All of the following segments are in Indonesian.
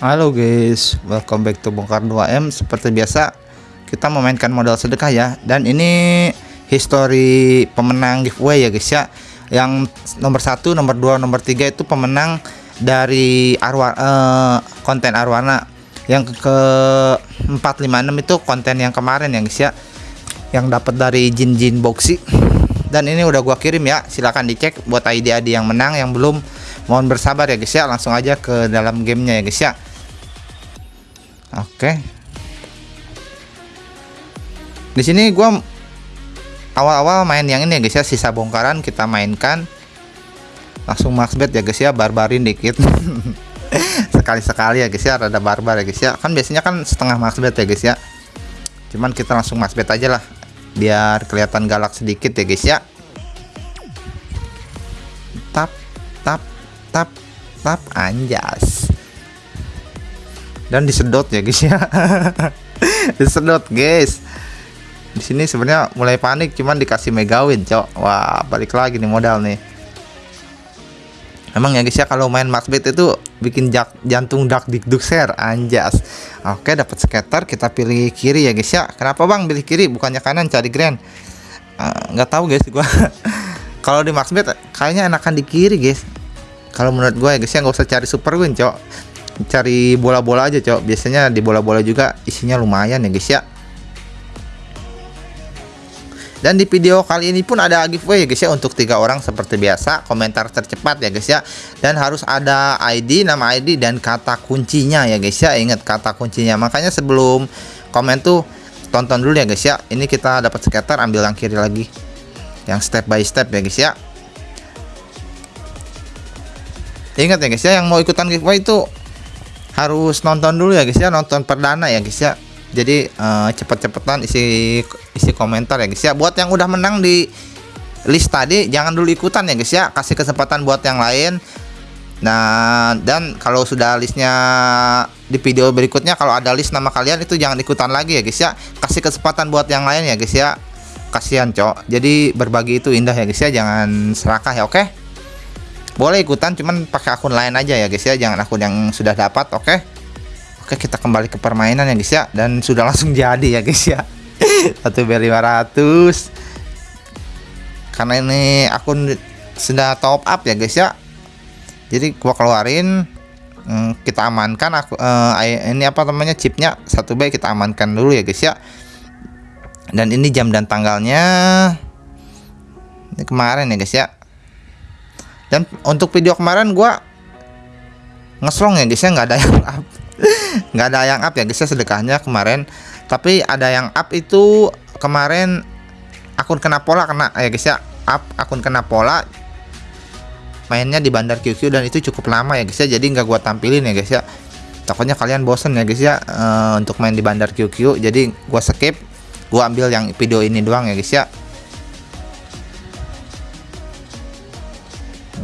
Halo guys, welcome back to Bongkar 2M Seperti biasa, kita memainkan modal sedekah ya. Dan ini history pemenang giveaway ya guys ya. Yang nomor 1, nomor 2, nomor 3 itu pemenang dari Arwa, uh, konten Arwana. Yang ke 456 itu konten yang kemarin ya guys ya. Yang dapat dari Jin Jin Boxy. Dan ini udah gua kirim ya, silahkan dicek buat ID-ID yang menang Yang belum. Mohon bersabar ya guys ya. Langsung aja ke dalam gamenya ya guys ya Oke. Di sini gua awal-awal main yang ini ya guys ya, sisa bongkaran kita mainkan. Langsung max bet ya guys ya, barbarin dikit. Sekali-sekali ya guys ya, rada barbar ya guys ya. Kan biasanya kan setengah max bet ya guys ya. Cuman kita langsung max bet aja lah biar kelihatan galak sedikit ya guys ya. Tap tap tap tap anjas dan disedot ya guys ya disedot guys di sini sebenarnya mulai panik cuman dikasih megawin cok wah balik lagi nih modal nih Emang ya guys ya kalau main max bet itu bikin jak, jantung dak dikduk share anjas. Oke dapat skater kita pilih kiri ya guys ya. Kenapa bang pilih kiri bukannya kanan cari grand? Ah, nggak uh, tahu guys gua. kalau di max bet kayaknya enakan di kiri guys. Kalau menurut gue ya guys ya nggak usah cari super win cok cari bola-bola aja cok. Biasanya di bola-bola juga isinya lumayan ya guys ya. Dan di video kali ini pun ada giveaway ya guys ya untuk tiga orang seperti biasa. Komentar tercepat ya guys ya. Dan harus ada ID nama ID dan kata kuncinya ya guys ya. Ingat kata kuncinya. Makanya sebelum komen tuh tonton dulu ya guys ya. Ini kita dapat skater ambil yang kiri lagi. Yang step by step ya guys ya. Ingat ya guys ya yang mau ikutan giveaway itu harus nonton dulu ya guys ya. Nonton perdana ya guys ya. Jadi uh, cepet-cepetan isi isi komentar ya guys ya. Buat yang udah menang di list tadi jangan dulu ikutan ya guys ya. Kasih kesempatan buat yang lain. Nah dan kalau sudah listnya di video berikutnya kalau ada list nama kalian itu jangan ikutan lagi ya guys ya. Kasih kesempatan buat yang lain ya guys ya. Kasihan cok. Jadi berbagi itu indah ya guys ya. Jangan serakah ya oke? okay? Boleh ikutan cuman pakai akun lain aja ya guys ya. Jangan akun yang sudah dapat oke? Okay? oke kita kembali ke permainan ya guys ya. Dan sudah langsung jadi ya guys ya. Satu b 500 karena ini akun sudah top up ya guys ya. Jadi gua keluarin hmm, kita amankan aku uh, ini apa namanya chipnya. Satu b kita amankan dulu ya guys ya. Dan ini jam dan tanggalnya ini kemarin ya guys ya dan untuk video kemarin gua ngeslong ya guys ya. Nggak ada yang up. Nggak ada yang up ya guys ya sedekahnya kemarin. Tapi ada yang up itu kemarin akun kena pola kena ya guys ya. Up akun kena pola. Mainnya di bandar QQ dan itu cukup lama ya guys ya. Jadi nggak gua tampilin ya guys ya. Takutnya kalian bosen ya guys ya uh, untuk main di bandar QQ jadi gua skip gua ambil yang video ini doang ya guys ya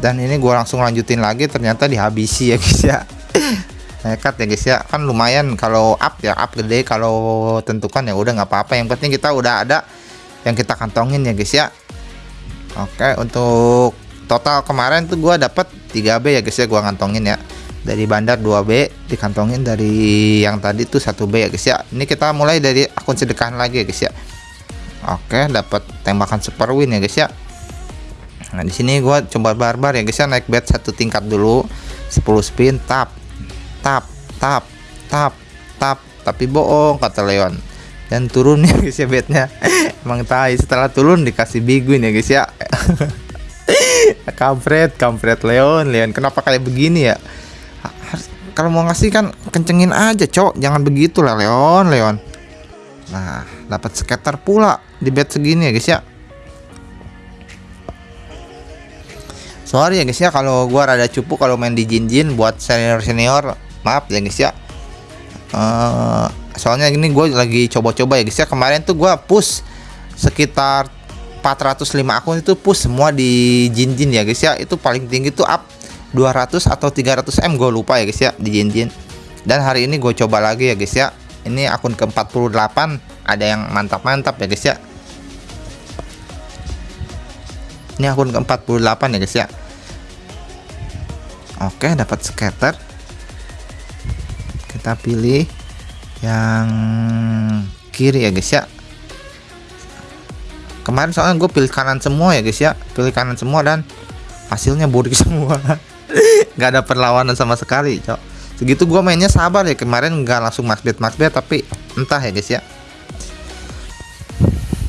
dan ini gue langsung lanjutin lagi ternyata dihabisi ya guys ya. Nekat ya guys ya. Kan lumayan kalau up ya up gede kalau tentukan ya udah nggak apa-apa. Yang penting kita udah ada yang kita kantongin ya guys ya. Oke untuk total kemarin tuh gue dapet 3B ya guys ya gue kantongin ya. Dari bandar 2B dikantongin dari yang tadi tuh 1B ya guys ya. Ini kita mulai dari akun sedekahan lagi ya guys ya. Oke dapat tembakan super win ya guys ya Nah, di sini gua coba barbar ya guys ya. Naik bet satu tingkat dulu 10 spin tap tap tap tap tap. Tapi bohong kata Leon. Dan turun ya guys ya betnya. Emang tai setelah turun dikasih big win ya guys ya. Kampret kampret Leon. Leon kenapa kayak begini ya? Kalau mau ngasih kan kencengin aja cok. Jangan begitu lah Leon Leon. Nah dapat skater pula di bet segini ya guys ya sorry ya guys ya kalau gua rada cupu kalau main di Jin buat senior senior maaf ya guys ya. Uh, soalnya ini gue lagi coba-coba ya guys ya. Kemarin tuh gua push sekitar 405 akun itu push semua di Jin ya guys ya. Itu paling tinggi tuh up 200 atau 300 M gue lupa ya guys ya di Jin dan hari ini gue coba lagi ya guys ya. Ini akun ke 48 ada yang mantap-mantap ya guys ya ini akun ke 48 ya guys ya? Oke dapat scatter. Kita pilih yang kiri ya guys ya? Kemarin soalnya gue pilih kanan semua ya guys ya? Pilih kanan semua dan hasilnya boring semua. Nggak ada perlawanan sama sekali cok. Segitu gue mainnya sabar ya kemarin nggak langsung max bet max bet tapi entah ya guys ya?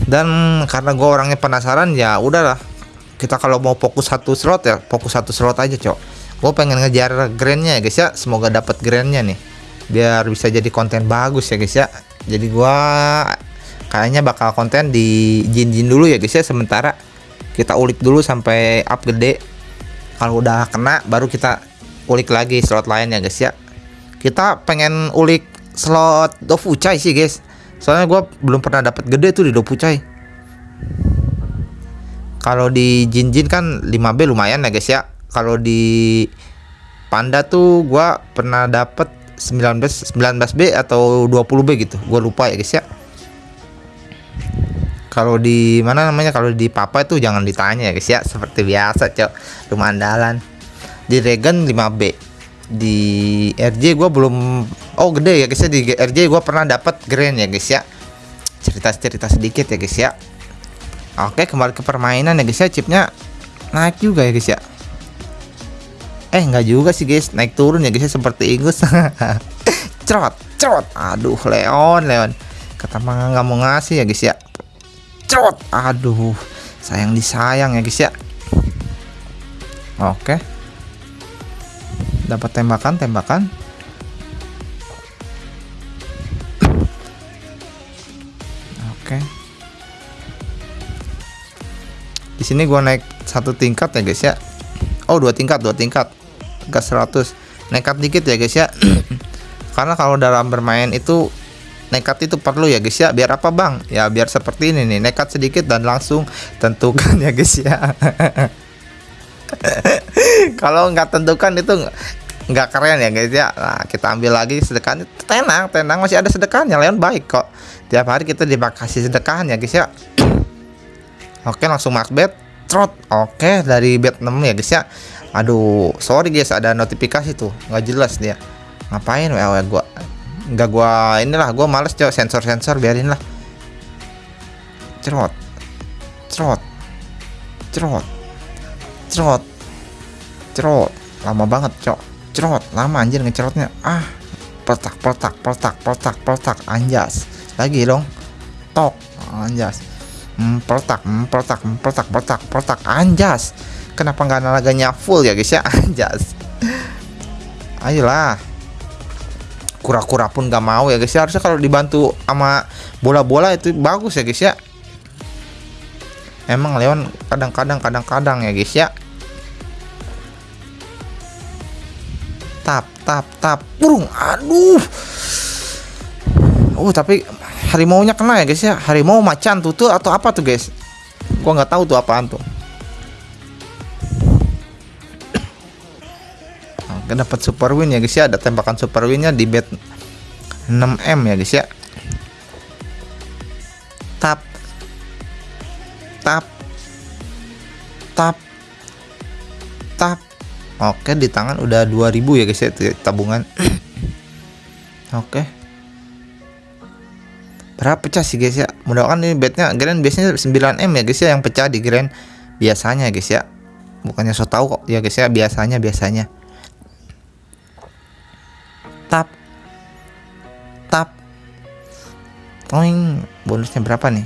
Dan karena gue orangnya penasaran ya udahlah kita kalau mau fokus satu slot ya fokus satu slot aja cok. Gue pengen ngejar grandnya ya guys ya. Semoga dapat grandnya nih. Biar bisa jadi konten bagus ya guys ya. Jadi gua kayaknya bakal konten di jin-jin dulu ya guys ya. Sementara kita ulik dulu sampai up gede. Kalau udah kena baru kita ulik lagi slot lain ya guys ya. Kita pengen ulik slot Dofucai sih guys. Soalnya gua belum pernah dapat gede tuh di Dofucai kalau di jin-jin kan 5B lumayan ya guys ya. Kalau di panda tuh gua pernah dapat 19 19B atau 20B gitu. Gue lupa ya guys ya. Kalau di mana namanya kalau di papa itu jangan ditanya ya guys ya. Seperti biasa cok. Rumah andalan. Di Regen 5B di RJ gue belum oh gede ya guys ya. Di RJ gue pernah dapat grand ya guys ya. Cerita-cerita sedikit ya guys ya oke kembali ke permainan ya guys ya. Chipnya naik juga ya guys ya. Eh nggak juga sih guys. Naik turun ya guys seperti Ingus. Cerot cerot. Aduh Leon Leon. Kata nggak mau ngasih ya guys ya. Cerot. Aduh sayang disayang ya guys ya. Oke. Dapat tembakan tembakan sini gua naik satu tingkat ya guys ya. Oh dua tingkat dua tingkat. Gas 100 nekat dikit ya guys ya. Karena kalau dalam bermain itu nekat itu perlu ya guys ya. Biar apa bang? Ya biar seperti ini nih. Nekat sedikit dan langsung tentukan ya guys ya. Kalau nggak tentukan itu nggak keren ya guys ya. Nah kita ambil lagi sedekahnya. Tenang tenang. Masih ada sedekahnya. Leon baik kok. Tiap hari kita dikasih sedekahnya guys ya oke langsung max bet trot. Oke dari bet 6 ya guys ya. Aduh sorry guys ada notifikasi tuh. Nggak jelas dia. Ngapain WA gua? Nggak gua inilah gua males coba sensor sensor biarin lah. Cerot cerot cerot cerot cerot lama banget cok. Cerot lama anjir ngecerotnya. Ah petak petak petak petak petak anjas. Lagi dong. Tok. Anjas hmm, petak hmm, petak hmm, petak petak petak anjas. Kenapa nggak nalaganya full ya guys ya? Anjas. Ayolah. Kura-kura pun nggak mau ya guys ya. Harusnya kalau dibantu sama bola-bola itu bagus ya guys ya. Emang Leon kadang-kadang kadang-kadang ya guys ya. Tap tap tap. Burung. Aduh. Oh tapi harimau nya kena ya guys ya? Harimau macan tuh atau apa tuh guys? Gua nggak tahu tuh apaan tuh. Oke dapat super win ya guys ya? Ada tembakan super winnya di bed 6M ya guys ya? Tap. Tap. Tap. Tap. Oke di tangan udah 2000 ya guys ya tabungan. Oke berapa pecah sih guys ya? Mudah-mudahan ini bednya grand biasanya 9M ya guys ya yang pecah di grand. Biasanya guys ya. Bukannya so tau kok ya guys ya biasanya biasanya. Tap. Tap. Toing. Bonusnya berapa nih?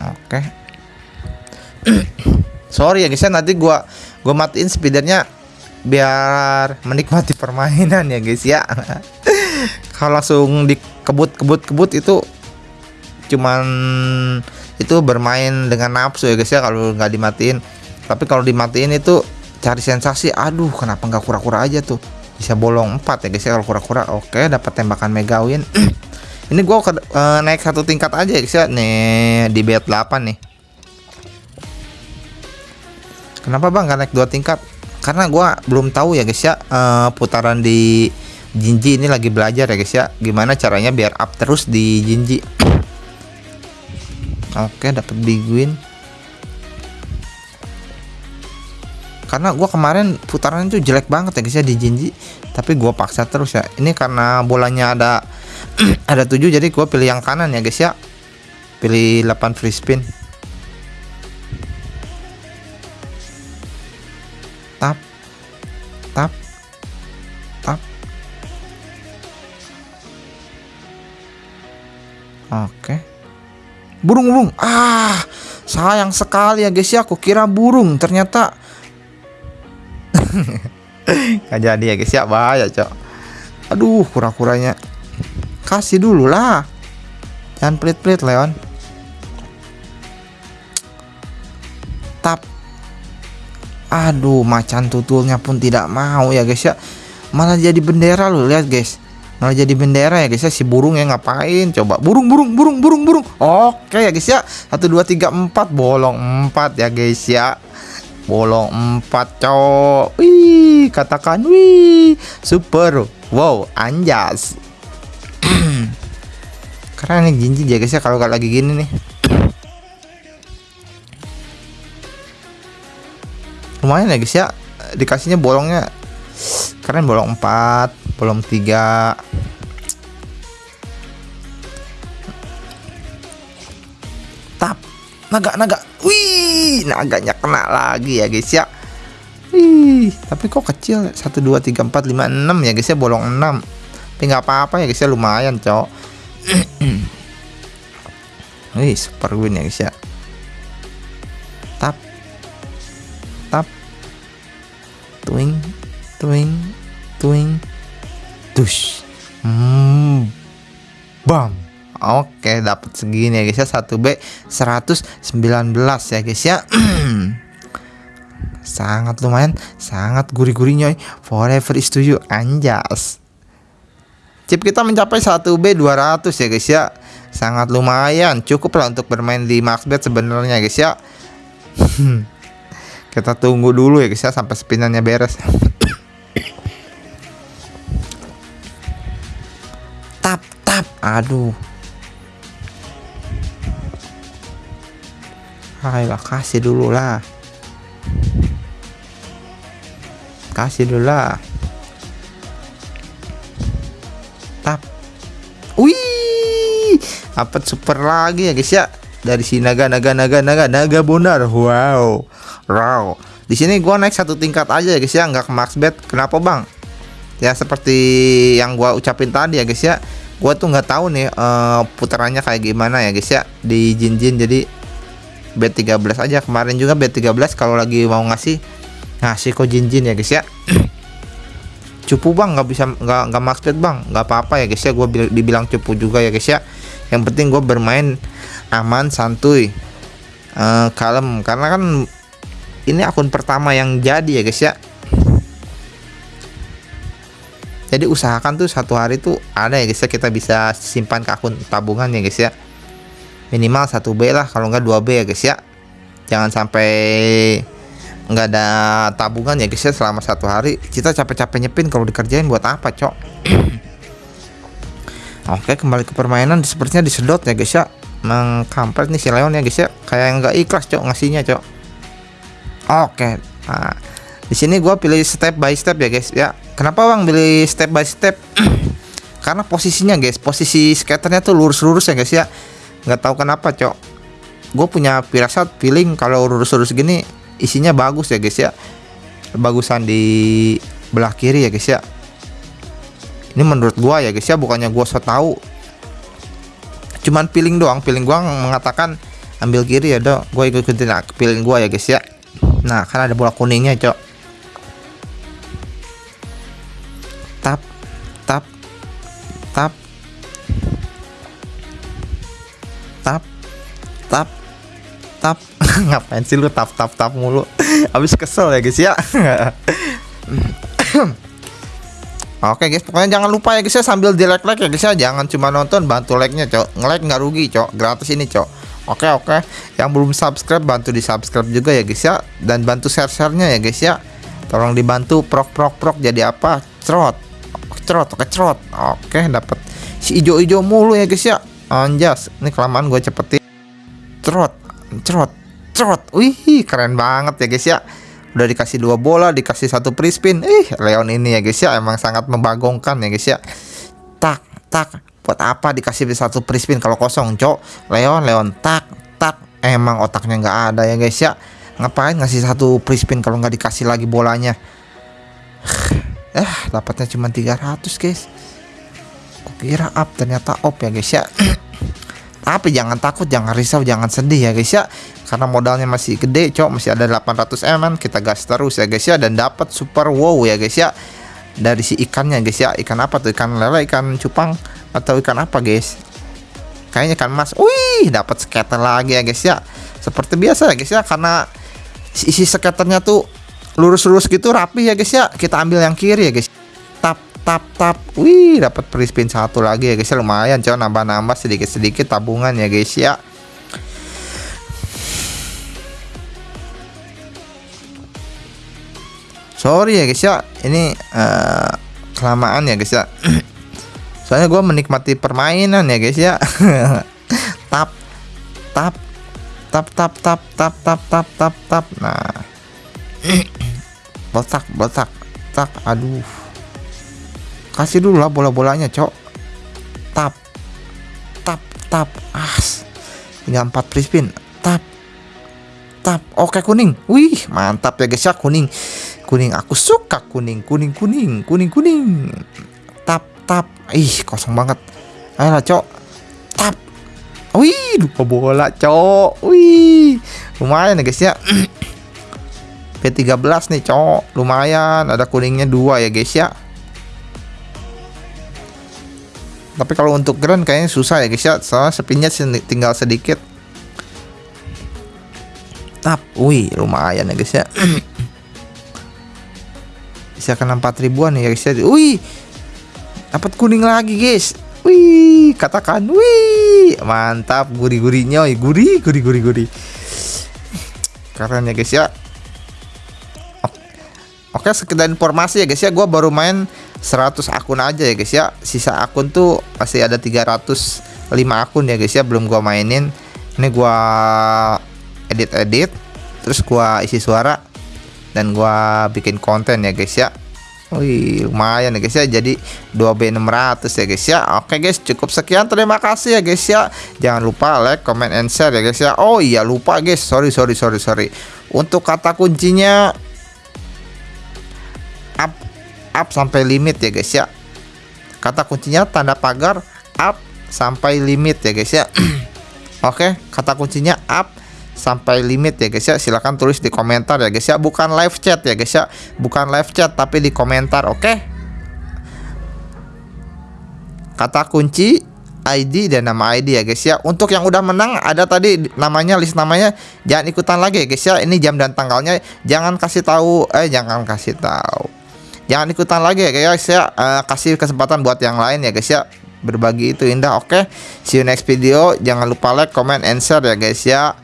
Oke. Okay. sorry ya guys ya nanti gua gua matiin speedernya biar menikmati permainan ya guys ya kalau langsung dikebut kebut kebut itu cuman itu bermain dengan nafsu ya guys ya kalau nggak dimatiin. Tapi kalau dimatiin itu cari sensasi aduh kenapa nggak kura-kura aja tuh? Bisa bolong 4 ya guys ya kalau kura-kura. Oke dapat tembakan mega win. Ini gua ke, uh, naik satu tingkat aja ya guys ya. Nih di bet 8 nih. Kenapa bang gak naik dua tingkat? Karena gua belum tahu ya guys ya uh, putaran di Jinji ini lagi belajar ya guys ya. Gimana caranya biar up terus di Jinji? Oke dapat big win. Karena gue kemarin putaran itu jelek banget ya guys ya di Jinji. Tapi gua paksa terus ya. Ini karena bolanya ada ada 7 jadi gua pilih yang kanan ya guys ya. Pilih 8 free spin. Tap tap oke. Burung burung. Ah sayang sekali ya guys ya. Aku kira burung. Ternyata Gak jadi ya guys ya. Bahaya cok. Aduh kura-kuranya. Kasih dulu lah. Jangan pelit-pelit Leon. Tap. Aduh macan tutulnya pun tidak mau ya guys ya. Malah jadi bendera loh lihat guys Nah jadi bendera ya guys ya. Si burung ya ngapain? Coba. Burung burung burung burung burung. Oke ya guys ya. Satu dua tiga empat. Bolong empat ya guys ya. Bolong empat cok wih katakan wih. Super. Wow anjas. Keren nih Jinji ya guys ya kalau lagi gini nih. Lumayan ya guys ya. Dikasihnya bolongnya. Keren bolong 4 bolong 3 naga naga. Wih naganya kena lagi ya guys ya. Wih tapi kok kecil? 1 2 3 4 5 6 ya guys ya. Bolong 6 tapi nggak apa-apa ya guys ya. Lumayan cowok wih super win ya guys ya. Tap. Tap. Twing. Twing. Twing. Tush hmm bam Oke, dapat segini ya guys ya. 1B 119 ya guys ya. sangat lumayan, sangat gurih-gurih nyoy. Forever is to you anjas. Chip kita mencapai 1B 200 ya guys ya. Sangat lumayan, cukup lah untuk bermain di Maxbet sebenarnya guys ya. kita tunggu dulu ya guys ya sampai spinannya beres. tap tap aduh Ayolah kasih dulu lah. Kasih dulu lah. Tap. Wih Apa super lagi ya guys ya. Dari si naga naga naga naga naga bonar Wow Wow. Di sini gua naik satu tingkat aja ya guys ya. Nggak ke max bet. Kenapa bang? Ya seperti yang gua ucapin tadi ya guys ya. Gua tuh nggak tahu nih uh, putarannya kayak gimana ya guys ya. Di jin jin jadi B13 aja. Kemarin juga B13 kalau lagi mau ngasih ngasih kok jin-jin ya guys ya. Cupu bang. Nggak bisa nggak nggak maksud bang. Nggak apa-apa ya guys ya. Gue dibilang cupu juga ya guys ya. Yang penting gue bermain aman santuy uh, kalem. Karena kan ini akun pertama yang jadi ya guys ya. Jadi usahakan tuh satu hari tuh ada ya guys ya. Kita bisa simpan ke akun tabungan ya guys ya minimal 1B lah kalau enggak 2B ya guys ya. Jangan sampai nggak ada tabungan ya guys ya selama satu hari. Kita capek-capek nyepin kalau dikerjain buat apa cok? Oke kembali ke permainan. Sepertinya disedot ya guys ya. Mengkampret nih si Leon ya guys ya. Kayak nggak ikhlas cok ngasihnya cok. Oke. Nah di sini gue pilih step by step ya guys ya. Kenapa bang pilih step by step? Karena posisinya guys posisi skaternya tuh lurus-lurus ya guys ya nggak tahu kenapa cok. Gue punya firasat feeling kalau lurus-lurus gini isinya bagus ya guys ya. Bagusan di belah kiri ya guys ya. Ini menurut gua ya guys ya bukannya gua so tahu. Cuman feeling doang. Feeling gua mengatakan ambil kiri ya dong gue ikutin nah, feeling gua ya guys ya. Nah kan ada bola kuningnya cok. Tap tap tap tap tap ngapain sih lu tap tap tap mulu habis kesel ya guys ya Oke guys, pokoknya jangan lupa ya guys ya sambil di like like ya guys ya, jangan cuma nonton bantu like nya cok, nge-like nggak rugi cok, gratis ini cok. Oke oke, yang belum subscribe bantu di subscribe juga ya guys ya, dan bantu share sharenya ya guys ya. Tolong dibantu prok prok prok jadi apa? Cerot, cerot, oke cerot. Oke dapat si ijo ijo mulu ya guys ya. Anjas, ini kelamaan gue cepetin. Cerot, cerot, cerot. Wih, keren banget ya guys ya. udah dikasih dua bola dikasih satu free spin. Ih Leon ini ya guys ya emang sangat membagongkan ya guys ya. Tak tak. Buat apa dikasih satu free spin kalau kosong cok? Leon Leon tak tak. Emang otaknya nggak ada ya guys ya. Ngapain ngasih satu free spin kalau nggak dikasih lagi bolanya? Eh dapatnya cuma 300 guys. Kira up ternyata op ya guys ya tapi jangan takut jangan risau jangan sedih ya guys ya. Karena modalnya masih gede cok masih ada 800 mm kita gas terus ya guys ya dan dapat super wow ya guys ya. Dari si ikannya guys ya. Ikan apa tuh? Ikan lele ikan cupang atau ikan apa guys? Kayaknya ikan mas. Wih dapat skater lagi ya guys ya. Seperti biasa ya guys ya karena isi skaternya tuh lurus-lurus gitu rapi ya guys ya. Kita ambil yang kiri ya guys tap tap. Wih dapat free spin satu lagi ya guys. Ya lumayan coba nambah-nambah sedikit-sedikit tabungan ya guys ya. Sorry ya guys ya. Ini uh, kelamaan ya guys ya. Soalnya gue menikmati permainan ya guys ya. Tap tap tap tap tap tap tap tap tap tap. Nah. Botak botak tak aduh kasih dulu lah bola-bolanya cok. Tap. Tap tap. As. Tinggal empat free spin. Tap. Tap. Oke kuning. Wih mantap ya guys ya. Kuning. Kuning. Aku suka kuning. Kuning kuning. Kuning kuning. Tap tap. Ih kosong banget. Ayo cok. Tap. Wih lupa bola cok. Wih. Lumayan ya guys ya. P13 nih cok. Lumayan. Ada kuningnya dua ya guys ya tapi kalau untuk grand kayaknya susah ya guys ya. Soalnya spinnya tinggal sedikit. Tap wih lumayan ya guys ya. Bisa kena 4 ribuan ya guys ya. Wih dapat kuning lagi guys. Wih katakan wih. Mantap gurih-gurihnya gurih gurih gurih gurih. Keren ya guys ya. Oke sekedar informasi ya guys ya. Gue baru main 100 akun aja ya guys ya. Sisa akun tuh masih ada 305 akun ya guys ya. Belum gue mainin. Ini gue edit-edit terus gue isi suara dan gua bikin konten ya guys ya. Wih lumayan ya guys ya. Jadi 2B600 ya guys ya. Oke guys cukup sekian. Terima kasih ya guys ya. Jangan lupa like comment and share ya guys ya. Oh iya lupa guys. Sorry sorry sorry sorry. Untuk kata kuncinya Up sampai limit ya guys ya. Kata kuncinya tanda pagar Up sampai limit ya guys ya. Oke kata kuncinya up sampai limit ya guys ya. Silahkan tulis di komentar ya guys ya. Bukan live chat ya guys ya. Bukan live chat tapi di komentar oke? Kata kunci ID dan nama ID ya guys ya. Untuk yang udah menang ada tadi namanya list namanya. Jangan ikutan lagi ya guys ya. Ini jam dan tanggalnya. Jangan kasih tahu eh jangan kasih tahu jangan ikutan lagi ya guys ya uh, kasih kesempatan buat yang lain ya guys ya berbagi itu indah oke okay? see you next video jangan lupa like comment and share ya guys ya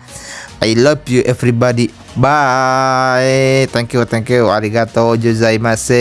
I love you everybody. Bye. Thank you, thank you. Arigato gozaimasu.